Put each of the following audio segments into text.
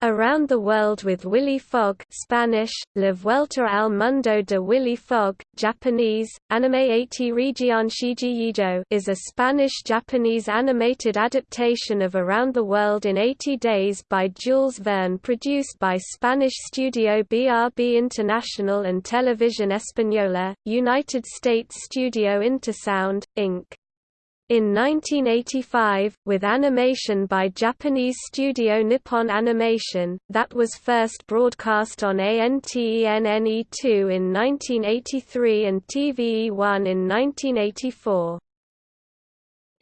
Around the World with Willy Fogg Spanish, La Vuelta al Mundo de Willy Fogg, Japanese, Anime 80 Region Shiji is a Spanish-Japanese animated adaptation of Around the World in 80 Days by Jules Verne produced by Spanish studio BRB International and Televisión Española, United States studio Intersound, Inc. In 1985, with animation by Japanese studio Nippon Animation, that was first broadcast on ANTENNE2 in 1983 and TVE1 in 1984.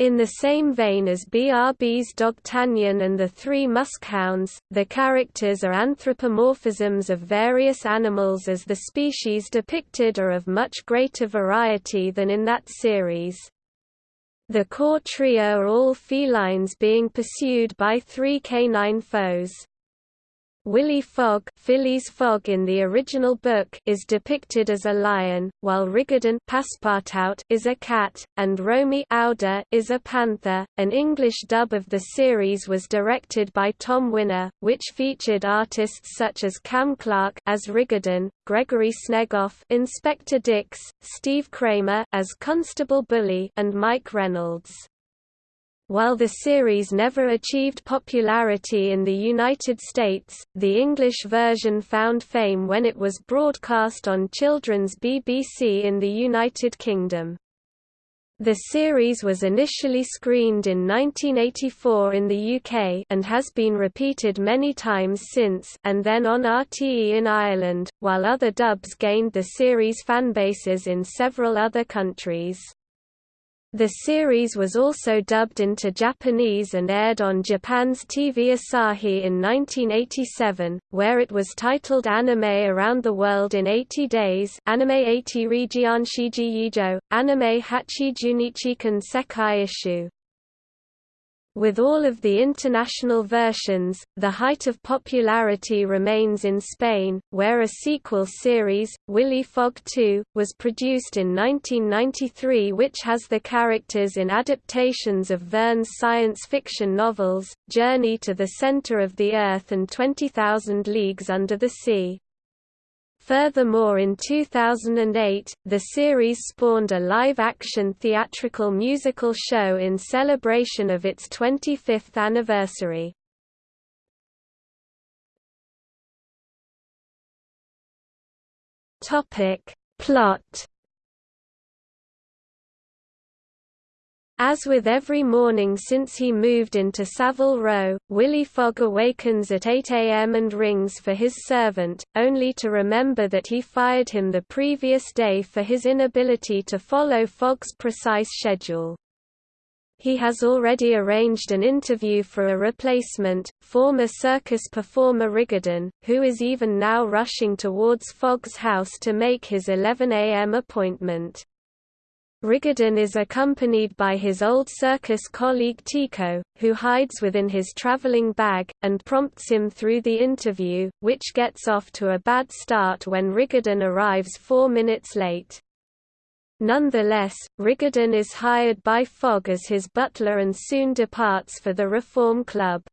In the same vein as BRB's Dogtanian and the Three Muskhounds, the characters are anthropomorphisms of various animals as the species depicted are of much greater variety than in that series. The core trio are all felines being pursued by three canine foes. Willy Fogg, Phileas Fogg in the original book is depicted as a lion, while Rigaudon Passepartout is a cat, and Romy Aouda is a panther. An English dub of the series was directed by Tom Wyner, which featured artists such as Cam Clarke as Rigaudon, Gregory Snegoff, Inspector Dix, Steve Kramer as Constable Bully, and Mike Reynolds. While the series never achieved popularity in the United States, the English version found fame when it was broadcast on children's BBC in the United Kingdom. The series was initially screened in 1984 in the UK and has been repeated many times since and then on RTE in Ireland, while other dubs gained the series fanbases in several other countries. The series was also dubbed into Japanese and aired on Japan's TV Asahi in 1987, where it was titled Anime Around the World in 80 Days Anime 80 Region Shiji Yijo, Anime Hachi Junichikan Sekai Issue. With all of the international versions, the height of popularity remains in Spain, where a sequel series, Willy Fogg 2, was produced in 1993 which has the characters in adaptations of Verne's science fiction novels, Journey to the Center of the Earth and 20,000 Leagues Under the Sea. Furthermore in 2008, the series spawned a live-action theatrical musical show in celebration of its 25th anniversary. Plot As with every morning since he moved into Savile Row, Willy Fogg awakens at 8 a.m. and rings for his servant, only to remember that he fired him the previous day for his inability to follow Fogg's precise schedule. He has already arranged an interview for a replacement, former circus performer Rigaudon, who is even now rushing towards Fogg's house to make his 11 a.m. appointment. Rigaudon is accompanied by his old circus colleague Tico, who hides within his traveling bag, and prompts him through the interview, which gets off to a bad start when Rigaudon arrives four minutes late. Nonetheless, Rigaudon is hired by Fogg as his butler and soon departs for the Reform Club.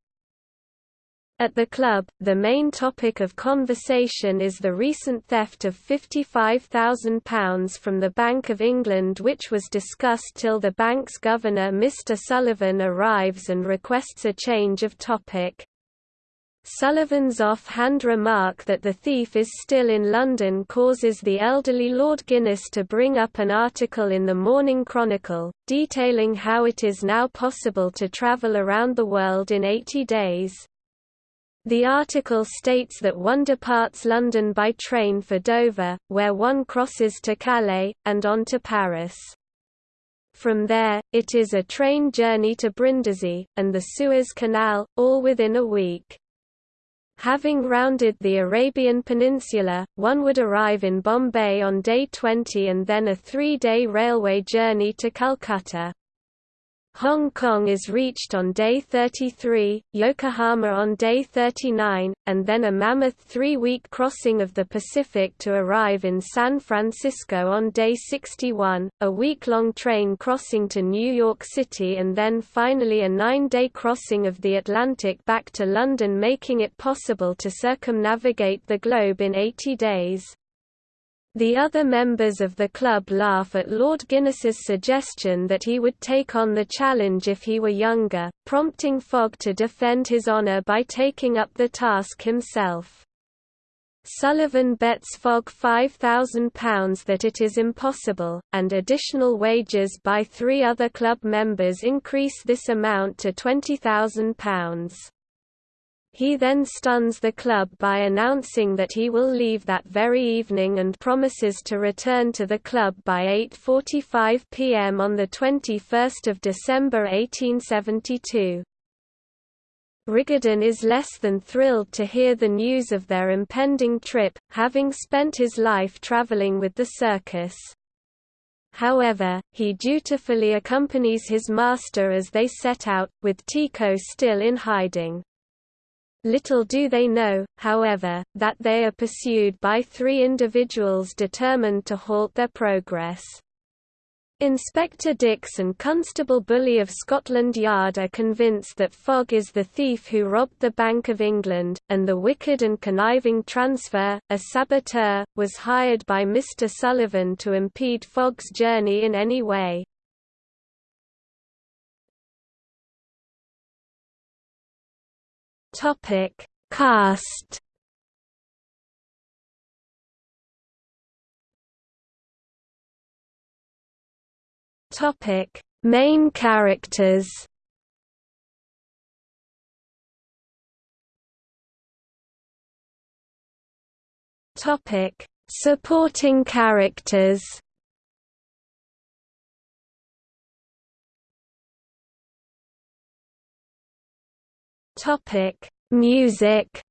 At the club, the main topic of conversation is the recent theft of £55,000 from the Bank of England which was discussed till the bank's governor Mr Sullivan arrives and requests a change of topic. Sullivan's off-hand remark that the thief is still in London causes the elderly Lord Guinness to bring up an article in the Morning Chronicle, detailing how it is now possible to travel around the world in 80 days. The article states that one departs London by train for Dover, where one crosses to Calais, and on to Paris. From there, it is a train journey to Brindisi, and the Suez Canal, all within a week. Having rounded the Arabian Peninsula, one would arrive in Bombay on day 20 and then a three-day railway journey to Calcutta. Hong Kong is reached on day 33, Yokohama on day 39, and then a mammoth three-week crossing of the Pacific to arrive in San Francisco on day 61, a week-long train crossing to New York City and then finally a nine-day crossing of the Atlantic back to London making it possible to circumnavigate the globe in 80 days. The other members of the club laugh at Lord Guinness's suggestion that he would take on the challenge if he were younger, prompting Fogg to defend his honour by taking up the task himself. Sullivan bets Fogg £5,000 that it is impossible, and additional wages by three other club members increase this amount to £20,000. He then stuns the club by announcing that he will leave that very evening and promises to return to the club by 8.45 pm on 21 December 1872. Rigaudon is less than thrilled to hear the news of their impending trip, having spent his life traveling with the circus. However, he dutifully accompanies his master as they set out, with Tico still in hiding. Little do they know, however, that they are pursued by three individuals determined to halt their progress. Inspector Dix and Constable Bully of Scotland Yard are convinced that Fogg is the thief who robbed the Bank of England, and the wicked and conniving transfer, a saboteur, was hired by Mr. Sullivan to impede Fogg's journey in any way. Topic: Cast. Topic: Main characters. Topic: Supporting characters. Topic: Music.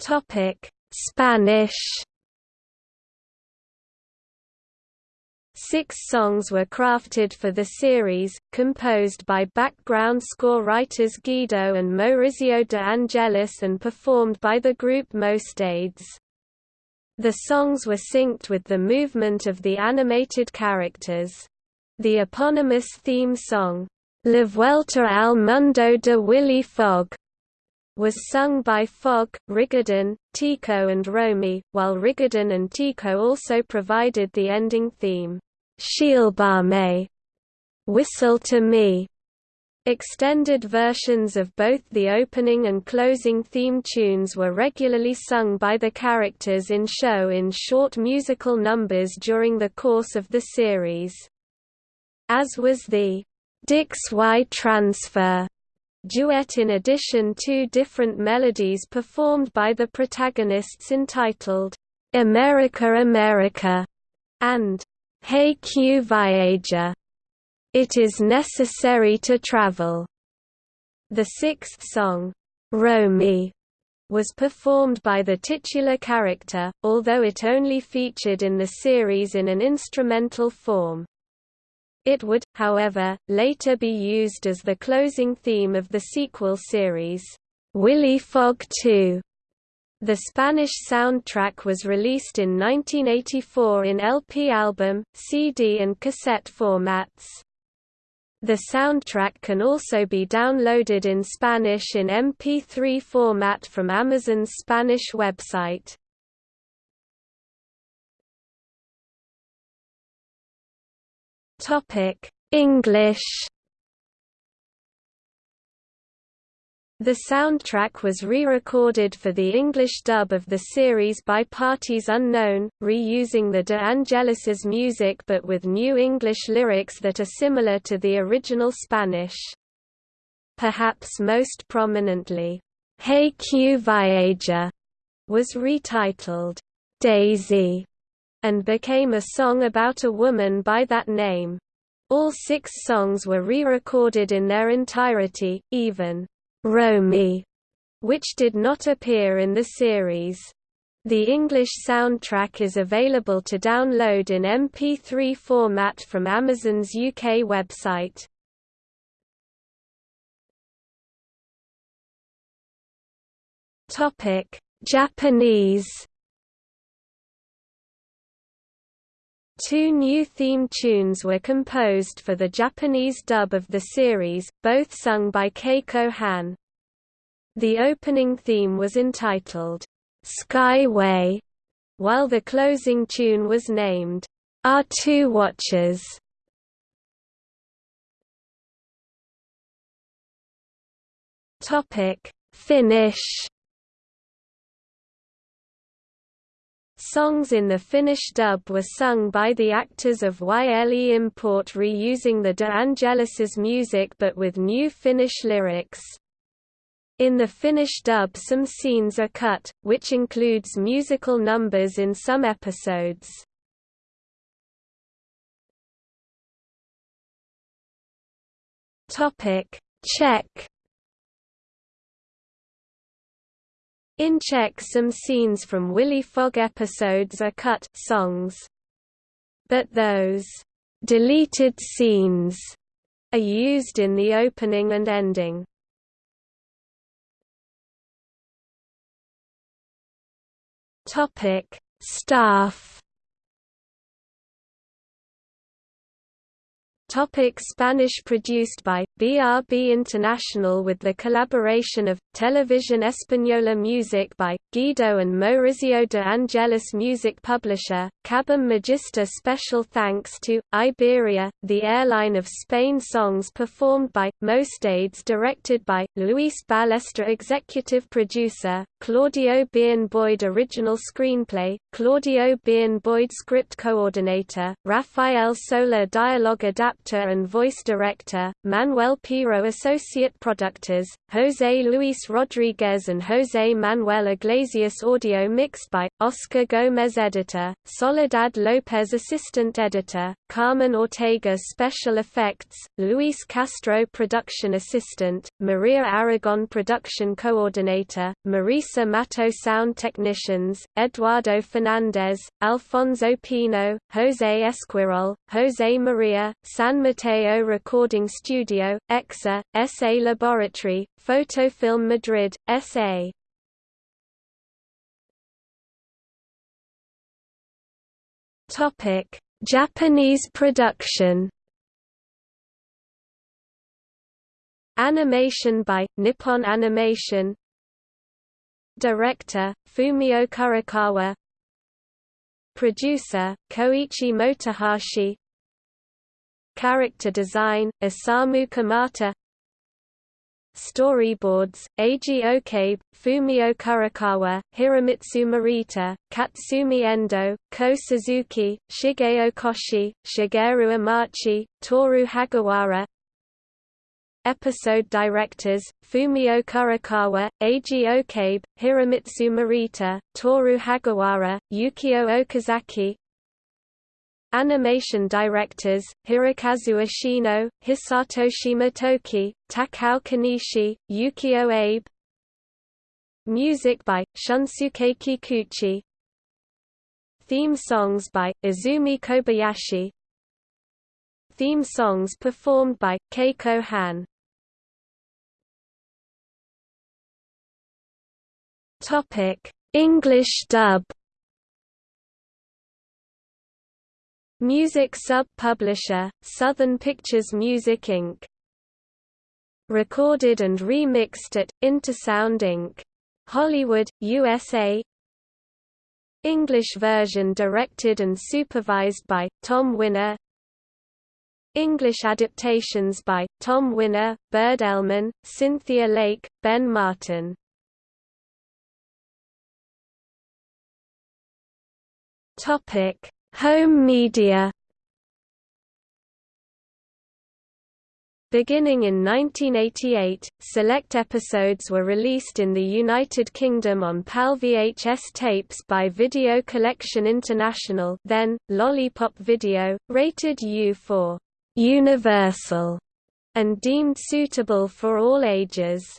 Topic: Spanish. Six songs were crafted for the series, composed by background score writers Guido and Maurizio de Angelis and performed by the group Mocedades. The songs were synced with the movement of the animated characters. The eponymous theme song, La Vuelta al Mundo de Willy Fogg, was sung by Fogg, Rigaudon, Tico and Romy, while Rigaudon and Tico also provided the ending theme, Sílbame, Whistle to Me, Extended versions of both the opening and closing theme tunes were regularly sung by the characters in show in short musical numbers during the course of the series. As was the Dix Y Transfer duet in addition two different melodies performed by the protagonists entitled, America America, and Hay que viajar. It is necessary to travel. The sixth song, Romy, was performed by the titular character, although it only featured in the series in an instrumental form. It would, however, later be used as the closing theme of the sequel series, Willy Fogg 2. The Spanish soundtrack was released in 1984 in LP album, CD and cassette formats. The soundtrack can also be downloaded in Spanish in MP3 format from Amazon's Spanish website. English The soundtrack was re-recorded for the English dub of the series by Parties Unknown, reusing the De Angelis's music but with new English lyrics that are similar to the original Spanish. Perhaps most prominently, Hay que viajar was retitled Daisy and became a song about a woman by that name. All six songs were re-recorded in their entirety, even Romy, which did not appear in the series. The English soundtrack is available to download in MP3 format from Amazon's UK website. Topic: Japanese. Two new theme tunes were composed for the Japanese dub of the series, both sung by Keiko Han. The opening theme was entitled, Skyway, while the closing tune was named, Our Two Watches. Finnish Songs in the Finnish dub were sung by the actors of YLE Import reusing the De Angelis's music but with new Finnish lyrics. In the Finnish dub some scenes are cut, which includes musical numbers in some episodes. Czech In Czech some scenes from Willy Fogg episodes are cut songs. But those deleted scenes are used in the opening and ending. Topic: Staff Topic Spanish produced by BRB International with the collaboration of Television Española Music by Guido and Maurizio de Angelis Music Publisher Cabum Magister Special thanks to Iberia the airline of Spain songs performed by Mocedades directed by Luis Ballester executive producer Claudio Biern Boyd original screenplay Claudio Biern Boyd script coordinator Rafael Soler dialogue adapter and voice director, Manuel Piro associate productors, José Luis Rodríguez and José Manuel Iglesias audio mixed by, Oscar Gómez editor, Soledad López assistant editor, Carmen Ortega special effects, Luis Castro production assistant, Maria Aragon production coordinator, Marisa Mato sound technicians, Eduardo Fernandez, Alfonso Pino, José Esquirol, José Maria, San San Mateo Recording Studio, EXA, SA Laboratory, Photofilm Madrid, SA. Topic: Japanese production. Animation by Nippon Animation. Director Fumio Kurokawa. Producer Koichi Motohashi. Character design, Isamu Kamata Storyboards, Eiji Okabe, Fumio Kurokawa, Hiromitsu Morita, Katsumi Endo, Ko Suzuki, Shigeo Koshi, Shigeru Amachi, Toru Hagawara Episode directors, Fumio Kurokawa, Eiji Okabe, Hiromitsu Morita, Toru Hagawara, Yukio Okazaki. Animation directors, Hirokazu Ashino, Hisatoshi Motoki, Takao Kanishi, Yukio Abe. Music by, Shunsuke Kikuchi. Theme songs by, Izumi Kobayashi. Theme songs performed by, Keiko Han English dub. Music sub-publisher, Southern Pictures Music Inc. Recorded and remixed at, Intersound Inc. Hollywood, USA English version directed and supervised by, Tom Wyner. English adaptations by, Tom Wyner, Bird Elman, Cynthia Lake, Ben Martin Topic Home media Beginning in 1988, select episodes were released in the United Kingdom on PAL VHS tapes by Video Collection International then, Lollipop Video, rated U for «universal» and deemed suitable for all ages.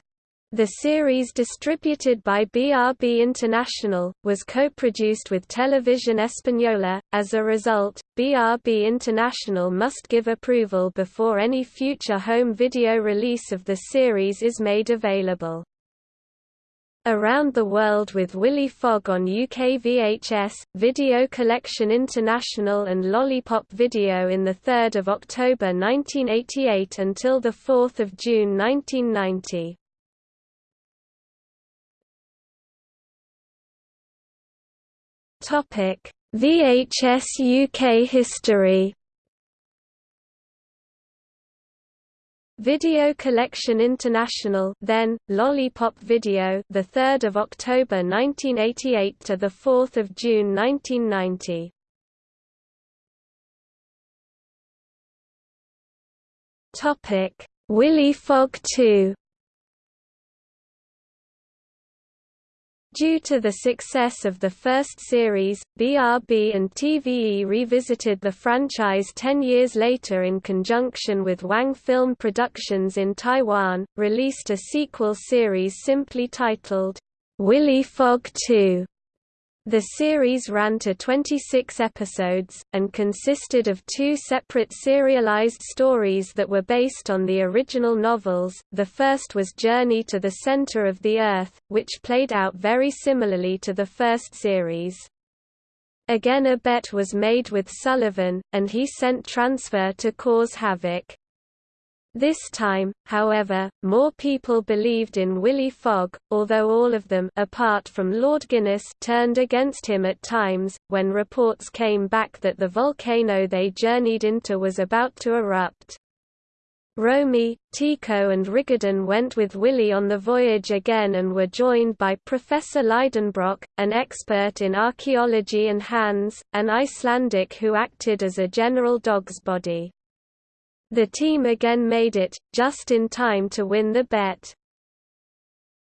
The series distributed by BRB International, was co-produced with Television Española. As a result, BRB International must give approval before any future home video release of the series is made available. Around the World with Willy Fogg on UK VHS, Video Collection International and Lollipop Video in 3 October 1988 until 4 June 1990. Topic: VHS UK history. Video Collection International, then Lollipop Video, the 3rd of October 1988 to the 4th of June 1990. Topic: Willy Fogg 2. Due to the success of the first series, BRB and TVE revisited the franchise ten years later in conjunction with Wang Film Productions in Taiwan, released a sequel series simply titled, Willy Fogg 2. The series ran to 26 episodes, and consisted of two separate serialized stories that were based on the original novels. The first was Journey to the Center of the Earth, which played out very similarly to the first series. Again a bet was made with Sullivan, and he sent transfer to cause havoc. This time, however, more people believed in Willy Fogg, although all of them apart from Lord Guinness turned against him at times, when reports came back that the volcano they journeyed into was about to erupt. Romy, Tico and Rigaudon went with Willy on the voyage again and were joined by Professor Lidenbrock, an expert in archaeology and Hans, an Icelandic who acted as a general dog's body. The team again made it, just in time to win the bet.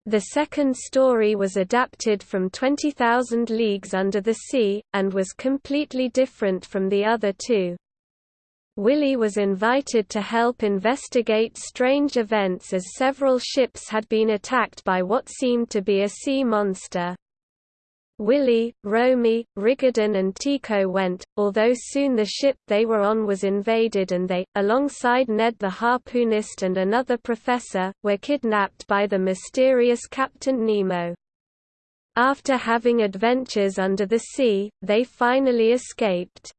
The second story was adapted from 20,000 Leagues Under the Sea, and was completely different from the other two. Willy was invited to help investigate strange events as several ships had been attacked by what seemed to be a sea monster. Willy, Romy, Rigaudon and Tico went, although soon the ship they were on was invaded and they, alongside Ned the harpoonist and another professor, were kidnapped by the mysterious Captain Nemo. After having adventures under the sea, they finally escaped.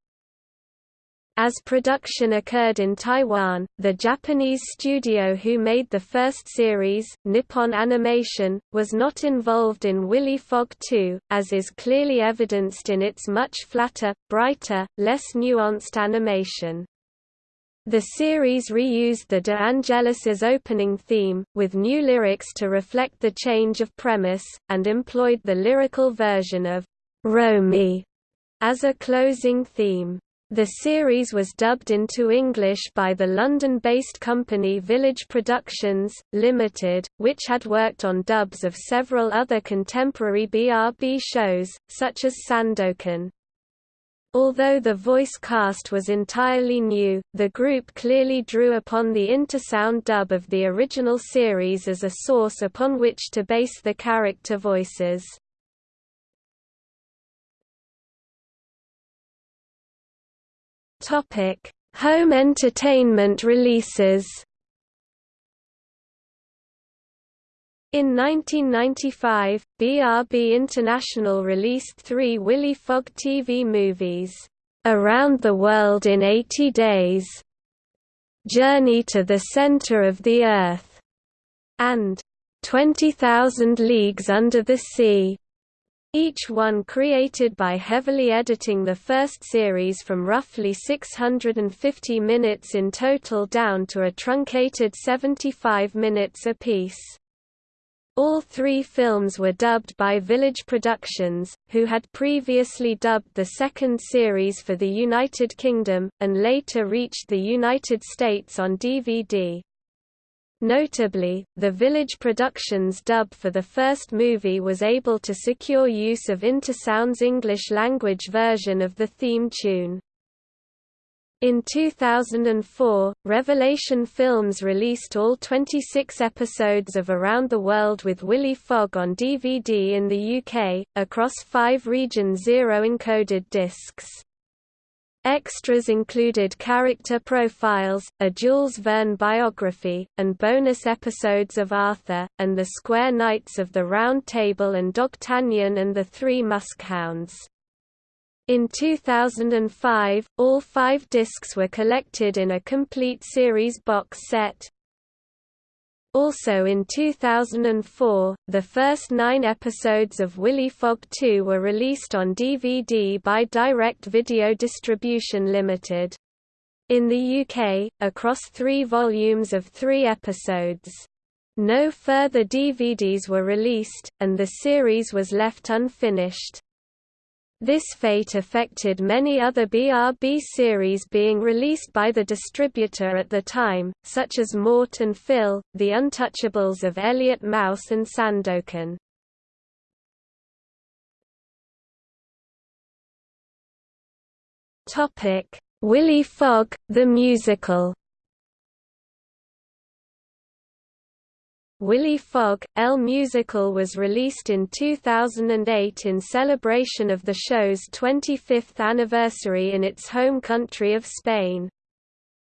As production occurred in Taiwan, the Japanese studio who made the first series, Nippon Animation, was not involved in Willy Fogg 2, as is clearly evidenced in its much flatter, brighter, less nuanced animation. The series reused the De Angelis's opening theme, with new lyrics to reflect the change of premise, and employed the lyrical version of Romy as a closing theme. The series was dubbed into English by the London-based company Village Productions, Limited, which had worked on dubs of several other contemporary BRB shows, such as Sandokan. Although the voice cast was entirely new, the group clearly drew upon the Intersound dub of the original series as a source upon which to base the character voices. Topic: Home entertainment releases. In 1995, BRB International released three Willy Fogg TV movies, "'Around the World in 80 Days", "'Journey to the Center of the Earth", and "'20,000 Leagues Under the Sea". Each one created by heavily editing the first series from roughly 650 minutes in total down to a truncated 75 minutes apiece. All three films were dubbed by Village Productions, who had previously dubbed the second series for the United Kingdom, and later reached the United States on DVD. Notably, the Village Productions dub for the first movie was able to secure use of Intersound's English-language version of the theme tune. In 2004, Revelation Films released all 26 episodes of Around the World with Willy Fogg on DVD in the UK, across five Region Zero encoded discs. Extras included character profiles, a Jules Verne biography, and bonus episodes of Arthur, and the Square Knights of the Round Table and D'Artagnan and the Three Muskhounds. In 2005, all five discs were collected in a complete series box set. Also in 2004, the first nine episodes of Willy Fogg 2 were released on DVD by Direct Video Distribution Limited. In the UK, across three volumes of three episodes. No further DVDs were released, and the series was left unfinished. This fate affected many other BRB series being released by the distributor at the time, such as Mort and Phil, The Untouchables of Elliot Mouse and Sandokan. Willy Fogg, the musical Willy Fogg, El Musical was released in 2008 in celebration of the show's 25th anniversary in its home country of Spain.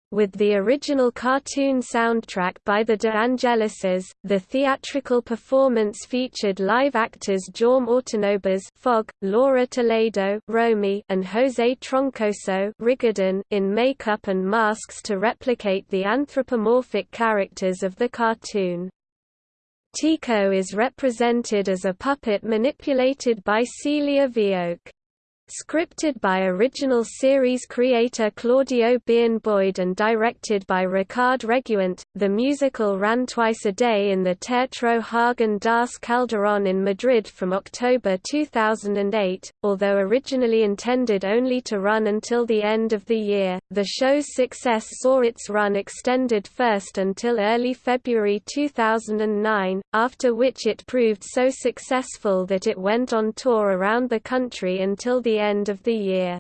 With the original cartoon soundtrack by the De Angelises, the theatrical performance featured live actors Jaume Ortanobas Fogg, Laura Toledo Romy, and José Troncoso Rigaudon in makeup and masks to replicate the anthropomorphic characters of the cartoon. Tico is represented as a puppet manipulated by Celia Vioque. Scripted by original series creator Claudio Biern-Boyd and directed by Ricard Reguant, the musical ran twice a day in the Teatro Häagen-Dazs Calderón in Madrid from October 2008. Although originally intended only to run until the end of the year, the show's success saw its run extended first until early February 2009, after which it proved so successful that it went on tour around the country until the end of the year.